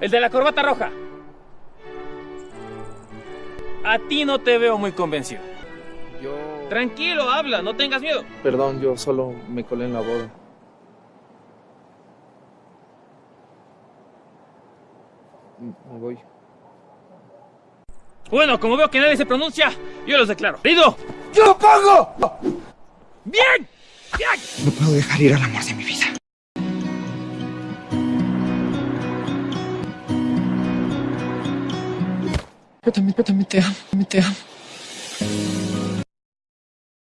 El de la corbata roja. A ti no te veo muy convencido. Yo... Tranquilo, habla, no tengas miedo. Perdón, yo solo me colé en la boda. Me voy. Bueno, como veo que nadie se pronuncia, yo los declaro. ¡Rido! ¡Yo pago! ¡Bien! ¡Bien! No puedo dejar ir al amor de mi vida. Yo también, yo también te amo, me te amo.